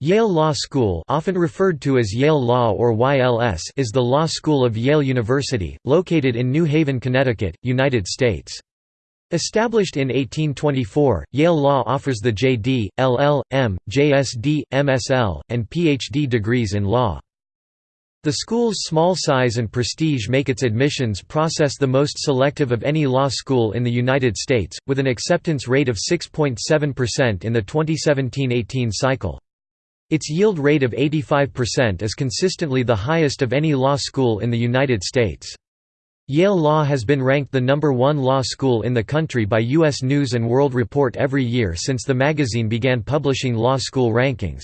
Yale Law School often referred to as Yale Law or YLS is the law school of Yale University, located in New Haven, Connecticut, United States. Established in 1824, Yale Law offers the JD, LL.M., JSD, MSL, and PhD degrees in law. The school's small size and prestige make its admissions process the most selective of any law school in the United States, with an acceptance rate of 6.7% in the 2017–18 cycle. Its yield rate of 85% is consistently the highest of any law school in the United States. Yale Law has been ranked the number one law school in the country by U.S. News & World Report every year since the magazine began publishing law school rankings.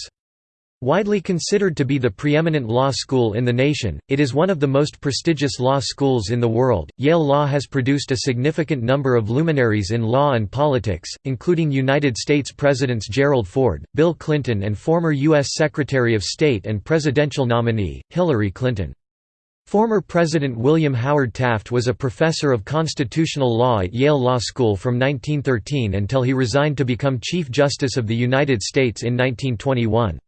Widely considered to be the preeminent law school in the nation, it is one of the most prestigious law schools in the world. Yale Law has produced a significant number of luminaries in law and politics, including United States Presidents Gerald Ford, Bill Clinton, and former U.S. Secretary of State and presidential nominee, Hillary Clinton. Former President William Howard Taft was a professor of constitutional law at Yale Law School from 1913 until he resigned to become Chief Justice of the United States in 1921.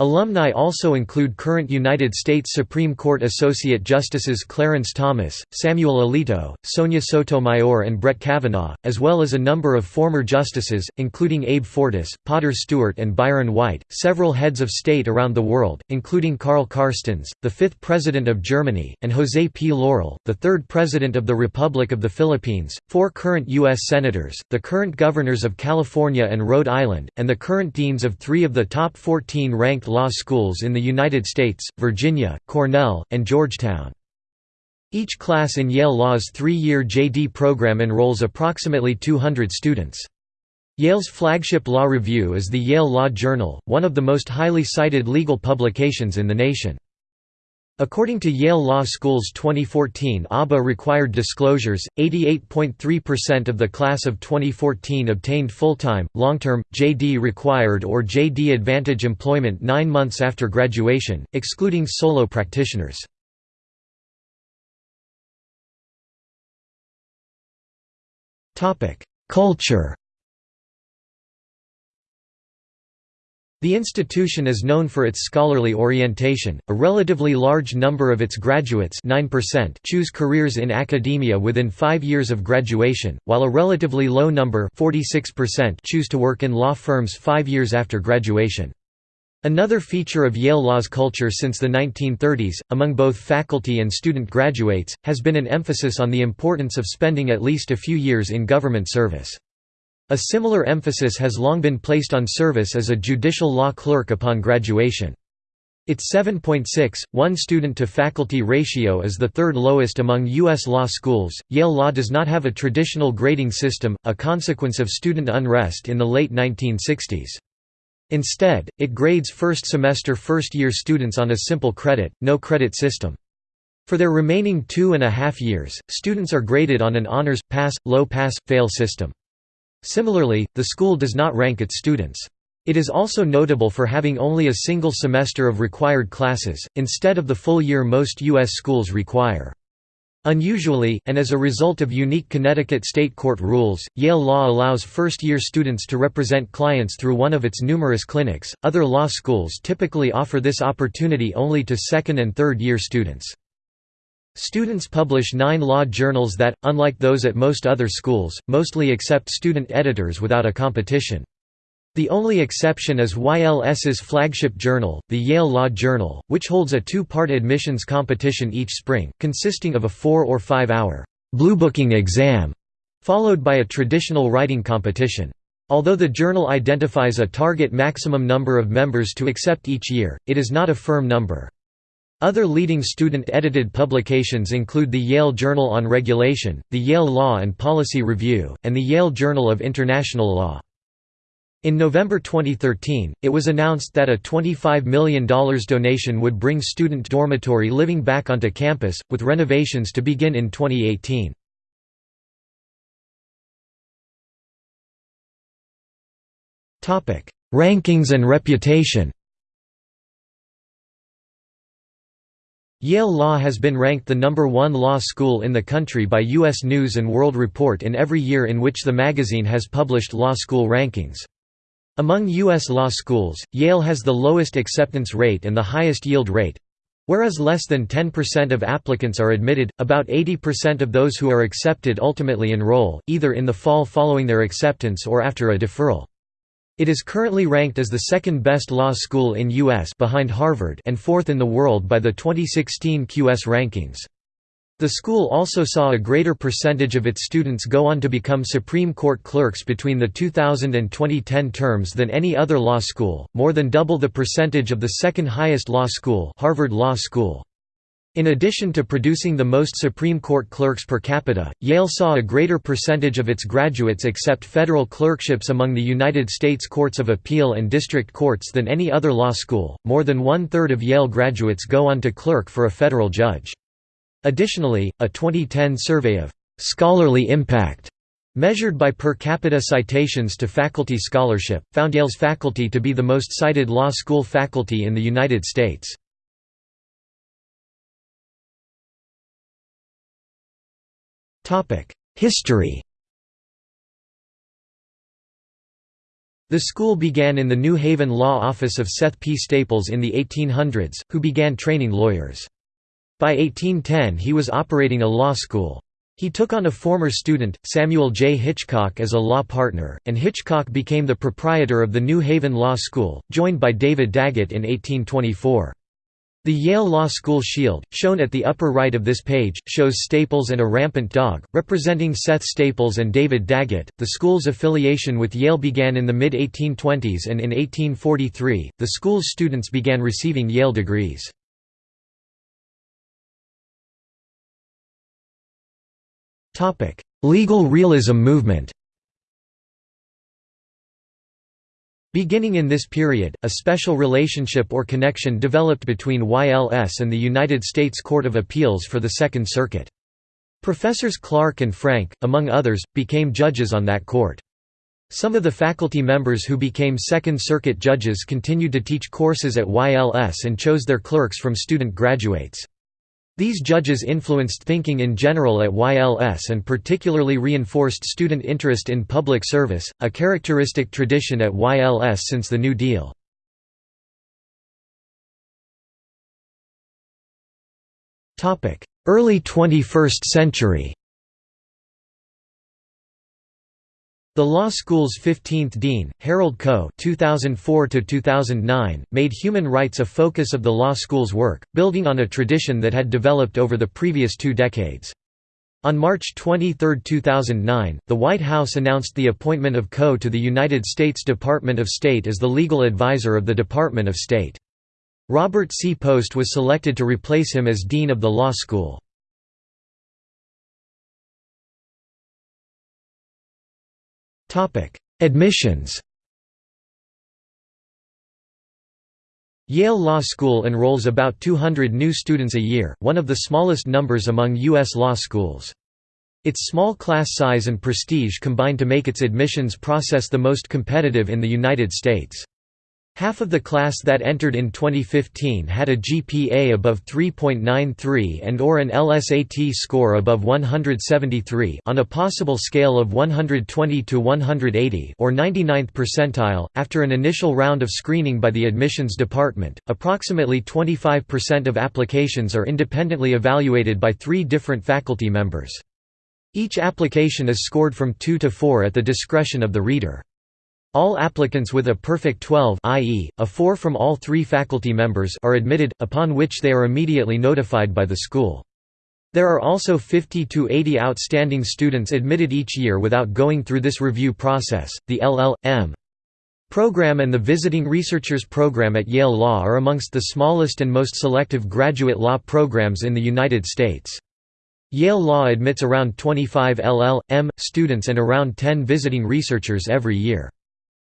Alumni also include current United States Supreme Court Associate Justices Clarence Thomas, Samuel Alito, Sonia Sotomayor and Brett Kavanaugh, as well as a number of former justices, including Abe Fortas, Potter Stewart and Byron White, several heads of state around the world, including Karl Carstens, the fifth President of Germany, and José P. Laurel, the third President of the Republic of the Philippines, four current U.S. Senators, the current governors of California and Rhode Island, and the current deans of three of the top 14 ranked law schools in the United States, Virginia, Cornell, and Georgetown. Each class in Yale Law's three-year JD program enrolls approximately 200 students. Yale's flagship law review is the Yale Law Journal, one of the most highly cited legal publications in the nation. According to Yale Law School's 2014 ABA required disclosures, 88.3% of the class of 2014 obtained full-time, long-term, JD required or JD Advantage employment nine months after graduation, excluding solo practitioners. Culture The institution is known for its scholarly orientation. A relatively large number of its graduates, 9%, choose careers in academia within 5 years of graduation, while a relatively low number, 46%, choose to work in law firms 5 years after graduation. Another feature of Yale Law's culture since the 1930s, among both faculty and student graduates, has been an emphasis on the importance of spending at least a few years in government service. A similar emphasis has long been placed on service as a judicial law clerk upon graduation. Its 7.6, 1 student to faculty ratio is the third lowest among U.S. law schools. Yale Law does not have a traditional grading system, a consequence of student unrest in the late 1960s. Instead, it grades first semester first year students on a simple credit, no credit system. For their remaining two and a half years, students are graded on an honors, pass, low pass, fail system. Similarly, the school does not rank its students. It is also notable for having only a single semester of required classes, instead of the full year most U.S. schools require. Unusually, and as a result of unique Connecticut state court rules, Yale Law allows first year students to represent clients through one of its numerous clinics. Other law schools typically offer this opportunity only to second and third year students. Students publish nine law journals that, unlike those at most other schools, mostly accept student editors without a competition. The only exception is YLS's flagship journal, the Yale Law Journal, which holds a two-part admissions competition each spring, consisting of a four- or five-hour bluebooking exam, followed by a traditional writing competition. Although the journal identifies a target maximum number of members to accept each year, it is not a firm number. Other leading student-edited publications include the Yale Journal on Regulation, the Yale Law and Policy Review, and the Yale Journal of International Law. In November 2013, it was announced that a $25 million donation would bring student dormitory living back onto campus, with renovations to begin in 2018. Rankings and reputation Yale Law has been ranked the number one law school in the country by U.S. News & World Report in every year in which the magazine has published law school rankings. Among U.S. law schools, Yale has the lowest acceptance rate and the highest yield rate. Whereas less than 10% of applicants are admitted, about 80% of those who are accepted ultimately enroll, either in the fall following their acceptance or after a deferral. It is currently ranked as the second best law school in U.S. behind Harvard and fourth in the world by the 2016 QS rankings. The school also saw a greater percentage of its students go on to become Supreme Court clerks between the 2000 and 2010 terms than any other law school, more than double the percentage of the second highest law school Harvard Law School. In addition to producing the most Supreme Court clerks per capita, Yale saw a greater percentage of its graduates accept federal clerkships among the United States Courts of Appeal and District Courts than any other law school. More than one third of Yale graduates go on to clerk for a federal judge. Additionally, a 2010 survey of «scholarly impact» measured by per capita citations to faculty scholarship, found Yale's faculty to be the most cited law school faculty in the United States. History The school began in the New Haven law office of Seth P. Staples in the 1800s, who began training lawyers. By 1810 he was operating a law school. He took on a former student, Samuel J. Hitchcock as a law partner, and Hitchcock became the proprietor of the New Haven Law School, joined by David Daggett in 1824. The Yale Law School shield, shown at the upper right of this page, shows Staples and a rampant dog, representing Seth Staples and David Daggett. The school's affiliation with Yale began in the mid 1820s, and in 1843, the school's students began receiving Yale degrees. Legal realism movement Beginning in this period, a special relationship or connection developed between YLS and the United States Court of Appeals for the Second Circuit. Professors Clark and Frank, among others, became judges on that court. Some of the faculty members who became Second Circuit judges continued to teach courses at YLS and chose their clerks from student graduates. These judges influenced thinking in general at YLS and particularly reinforced student interest in public service, a characteristic tradition at YLS since the New Deal. Early 21st century The law school's 15th dean, Harold Koh (2004–2009), made human rights a focus of the law school's work, building on a tradition that had developed over the previous two decades. On March 23, 2009, the White House announced the appointment of Koh to the United States Department of State as the legal advisor of the Department of State. Robert C. Post was selected to replace him as dean of the law school. Admissions Yale Law School enrolls about 200 new students a year, one of the smallest numbers among U.S. law schools. Its small class size and prestige combine to make its admissions process the most competitive in the United States. Half of the class that entered in 2015 had a GPA above 3.93 and or an LSAT score above 173 on a possible scale of 120 to 180 or 99th percentile. After an initial round of screening by the admissions department, approximately 25% of applications are independently evaluated by 3 different faculty members. Each application is scored from 2 to 4 at the discretion of the reader. All applicants with a perfect 12 i.e., a 4 from all three faculty members are admitted, upon which they are immediately notified by the school. There are also 50 to 80 outstanding students admitted each year without going through this review process. The LL.M. program and the Visiting Researchers program at Yale Law are amongst the smallest and most selective graduate law programs in the United States. Yale Law admits around 25 LL.M. students and around 10 visiting researchers every year.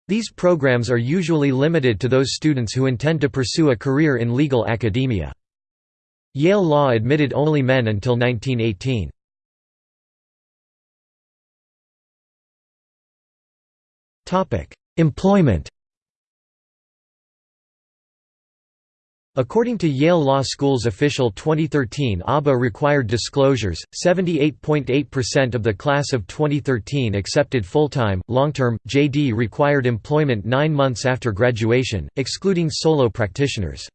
These programs are usually limited to those students who intend to pursue a career in legal academia. Yale Law admitted only men until 1918. Employment According to Yale Law School's official 2013 ABA required disclosures, 78.8% of the class of 2013 accepted full-time, long-term, JD required employment nine months after graduation, excluding solo practitioners.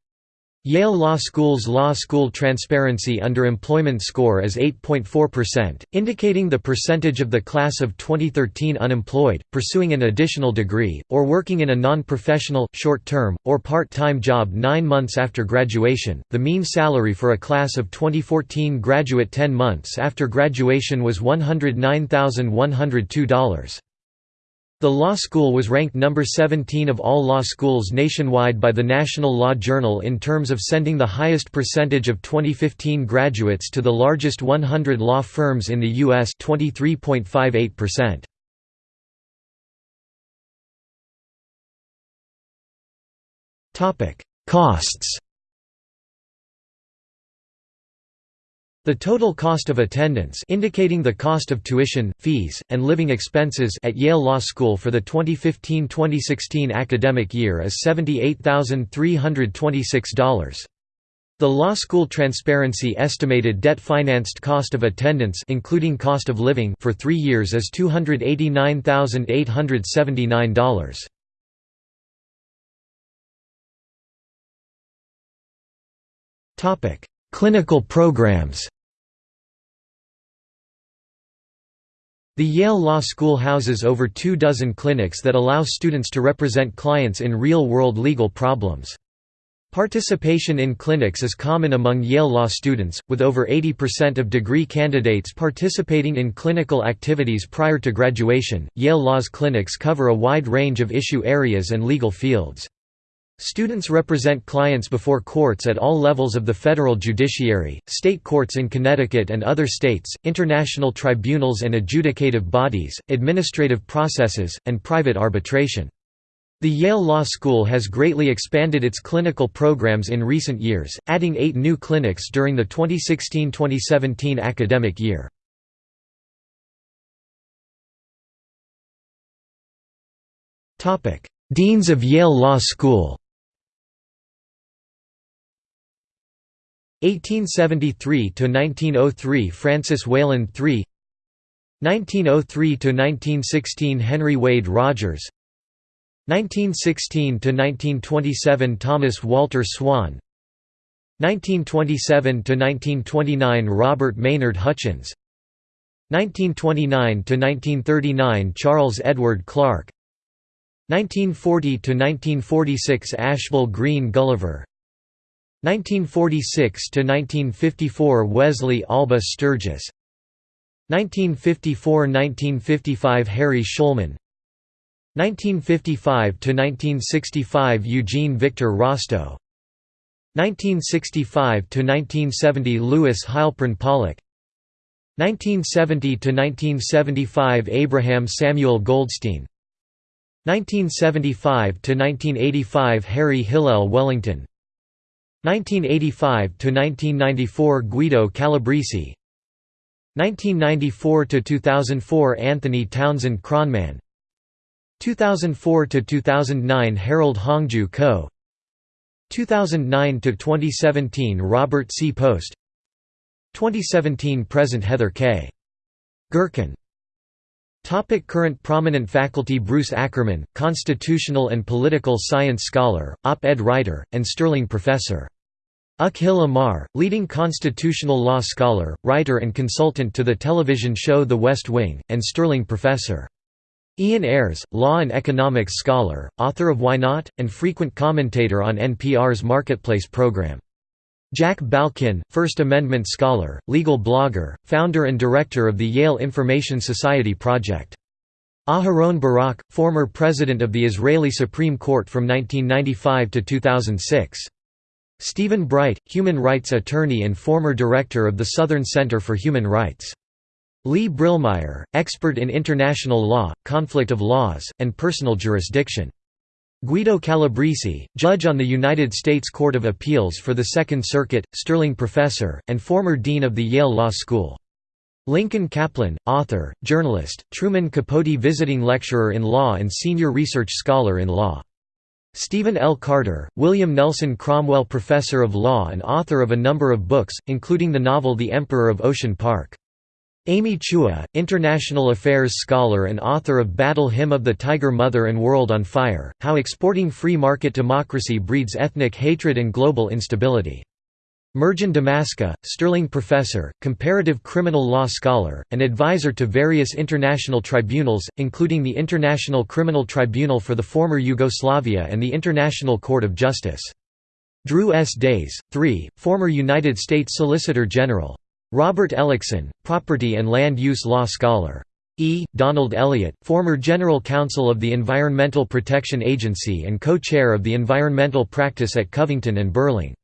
Yale Law School's Law School Transparency Under Employment score is 8.4%, indicating the percentage of the class of 2013 unemployed, pursuing an additional degree, or working in a non-professional, short-term, or part-time job nine months after graduation. The mean salary for a class of 2014 graduate 10 months after graduation was $109,102. The law school was ranked number 17 of all law schools nationwide by the National Law Journal in terms of sending the highest percentage of 2015 graduates to the largest 100 law firms in the U.S. 23.58%. Costs The total cost of attendance indicating the cost of tuition, fees, and living expenses at Yale Law School for the 2015-2016 academic year is $78,326. The law school transparency estimated debt-financed cost of attendance including cost of living for 3 years is $289,879. Topic: Clinical programs The Yale Law School houses over two dozen clinics that allow students to represent clients in real-world legal problems. Participation in clinics is common among Yale Law students, with over 80% of degree candidates participating in clinical activities prior to graduation. Yale Law's clinics cover a wide range of issue areas and legal fields. Students represent clients before courts at all levels of the federal judiciary, state courts in Connecticut and other states, international tribunals and adjudicative bodies, administrative processes, and private arbitration. The Yale Law School has greatly expanded its clinical programs in recent years, adding eight new clinics during the 2016–2017 academic year. Deans of Yale Law School 1873–1903 Francis Wayland III 1903–1916 Henry Wade Rogers 1916–1927 Thomas Walter Swan 1927–1929 Robert Maynard Hutchins 1929–1939 Charles Edward Clark 1940–1946 Ashbel Green Gulliver 1946–1954 Wesley Alba Sturgis. 1954–1955 Harry Shulman. 1955–1965 Eugene Victor Rostow. 1965–1970 Louis Heilprin Pollak 1970–1975 Abraham Samuel Goldstein. 1975–1985 Harry Hillel Wellington 1985–1994 Guido Calabresi 1994–2004 Anthony Townsend Kronman 2004–2009 Harold Hongju Koh 2009–2017 Robert C. Post 2017 Present Heather K. Gerken Topic current prominent faculty Bruce Ackerman, constitutional and political science scholar, op-ed writer, and Sterling professor. Akhil Amar, leading constitutional law scholar, writer and consultant to the television show The West Wing, and Sterling professor. Ian Ayres, law and economics scholar, author of Why Not? and frequent commentator on NPR's Marketplace program. Jack Balkin, First Amendment scholar, legal blogger, founder and director of the Yale Information Society Project. Aharon Barak, former president of the Israeli Supreme Court from 1995 to 2006. Stephen Bright, human rights attorney and former director of the Southern Center for Human Rights. Lea Brilmayer, expert in international law, conflict of laws, and personal jurisdiction. Guido Calabresi, judge on the United States Court of Appeals for the Second Circuit, Sterling professor, and former dean of the Yale Law School. Lincoln Kaplan, author, journalist, Truman Capote visiting lecturer in law and senior research scholar in law. Stephen L. Carter, William Nelson Cromwell Professor of Law and author of a number of books, including the novel The Emperor of Ocean Park. Amy Chua, International Affairs scholar and author of Battle Hymn of the Tiger Mother and World on Fire, How Exporting Free Market Democracy Breeds Ethnic Hatred and Global Instability. Mirjan Damaska, Sterling Professor, Comparative Criminal Law Scholar, and advisor to various international tribunals, including the International Criminal Tribunal for the former Yugoslavia and the International Court of Justice. Drew S. Days, 3, former United States Solicitor General. Robert Ellickson, property and land use law scholar. E. Donald Elliott, former General Counsel of the Environmental Protection Agency and co-chair of the environmental practice at Covington and Burling.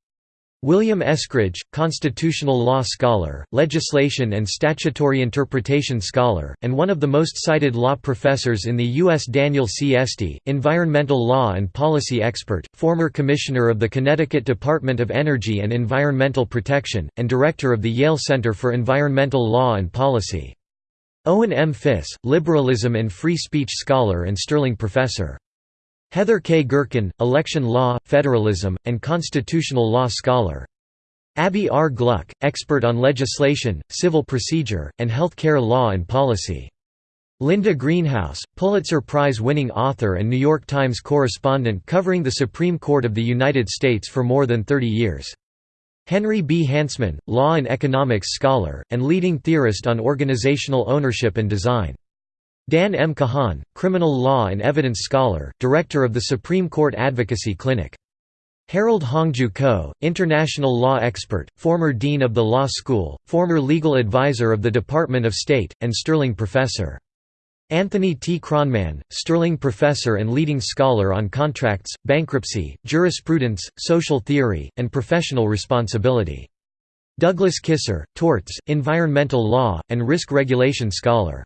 William Eskridge, constitutional law scholar, legislation and statutory interpretation scholar, and one of the most cited law professors in the U.S. Daniel C. Esty, environmental law and policy expert, former commissioner of the Connecticut Department of Energy and Environmental Protection, and director of the Yale Center for Environmental Law and Policy. Owen M. Fiss, liberalism and free speech scholar and Sterling professor. Heather K. Gerken, election law, federalism, and constitutional law scholar. Abbe R. Gluck, expert on legislation, civil procedure, and health care law and policy. Linda Greenhouse, Pulitzer Prize-winning author and New York Times correspondent covering the Supreme Court of the United States for more than 30 years. Henry B. Hansmann, law and economics scholar, and leading theorist on organizational ownership and design. Dan M. Kahan, criminal law and evidence scholar, director of the Supreme Court Advocacy Clinic. Harold Hongju Koh, international law expert, former dean of the law school, former legal advisor of the Department of State, and Sterling professor. Anthony T. Kronman, Sterling professor and leading scholar on contracts, bankruptcy, jurisprudence, social theory, and professional responsibility. Douglas Kysar, torts, environmental law, and risk regulation scholar.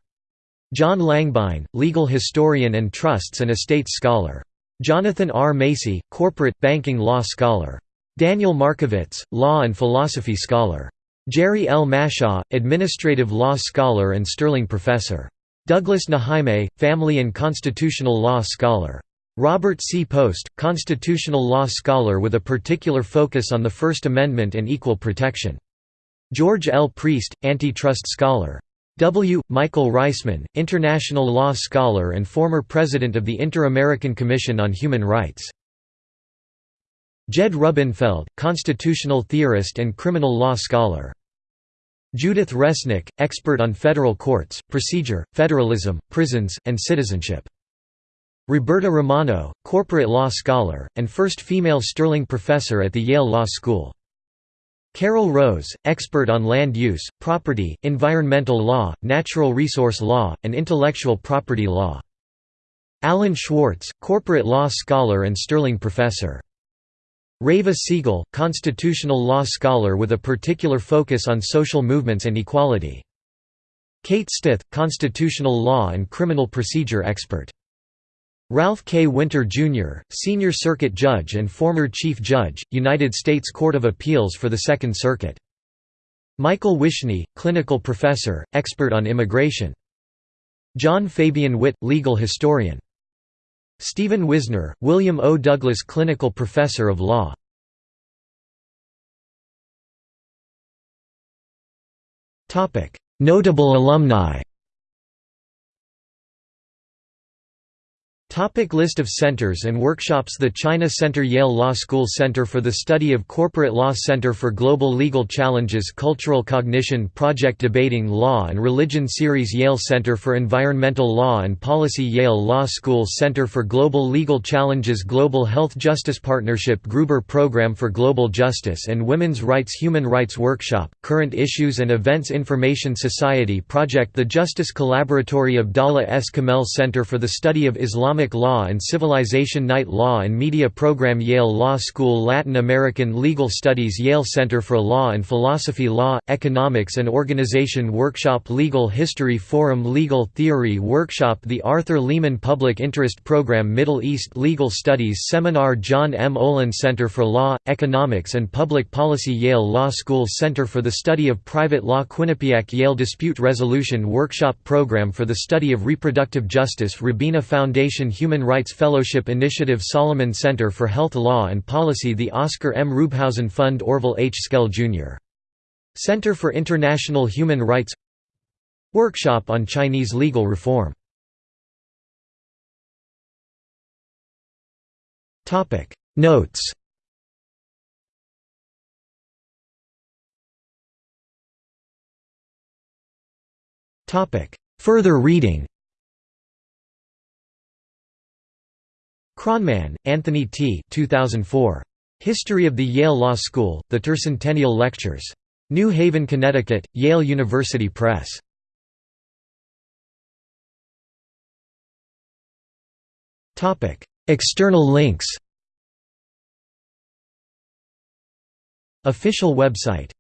John Langbein, legal historian and trusts and estates scholar. Jonathan R. Macey, corporate, banking law scholar. Daniel Markovits, law and philosophy scholar. Jerry L. Mashaw, administrative law scholar and Sterling professor. Douglas NeJaime, family and constitutional law scholar. Robert C. Post, constitutional law scholar with a particular focus on the First Amendment and equal protection. George L. Priest, antitrust scholar. W. Michael Reisman, international law scholar and former president of the Inter-American Commission on Human Rights. Jed Rubenfeld, constitutional theorist and criminal law scholar. Judith Resnik, expert on federal courts, procedure, federalism, prisons, and citizenship. Roberta Romano, corporate law scholar, and first female Sterling professor at the Yale Law School. Carol Rose, expert on land use, property, environmental law, natural resource law, and intellectual property law. Alan Schwartz, corporate law scholar and Sterling professor. Reva Siegel, constitutional law scholar with a particular focus on social movements and equality. Kate Stith, constitutional law and criminal procedure expert. Ralph K. Winter, Jr., Senior Circuit Judge and former Chief Judge, United States Court of Appeals for the Second Circuit. Michael Wishnie, Clinical Professor, expert on immigration. John Fabian Witt, Legal Historian. Stephen Wizner, William O. Douglas Clinical Professor of Law. Notable alumni Topic list of centers and workshops The China Center Yale Law School Center for the Study of Corporate Law Center for Global Legal Challenges Cultural Cognition Project Debating Law and Religion Series Yale Center for Environmental Law and Policy Yale Law School Center for Global Legal Challenges Global Health Justice Partnership Gruber Program for Global Justice and Women's Rights Human Rights Workshop, Current Issues and Events Information Society Project The Justice Collaboratory Abdallah S. Kamel Center for the Study of Islamic Law and Civilization Knight Law and Media Program Yale Law School Latin American Legal Studies Yale Center for Law and Philosophy Law, Economics and Organization Workshop Legal History Forum Legal Theory Workshop The Arthur Lehman Public Interest Program Middle East Legal Studies Seminar John M. Olin Center for Law, Economics and Public Policy Yale Law School Center for the Study of Private Law Quinnipiac Yale Dispute Resolution Workshop Program for the Study of Reproductive Justice Robina Foundation Human Rights Fellowship Initiative Solomon Center for Health Law and Policy The Oscar M. Ruebhausen Fund Orville H. Schell, Jr. Center for International Human Rights Workshop on Chinese Legal Reform Notes Further reading Kronman, Anthony T. 2004. History of the Yale Law School, The Tercentennial Lectures. New Haven, Connecticut, Yale University Press. External links Official website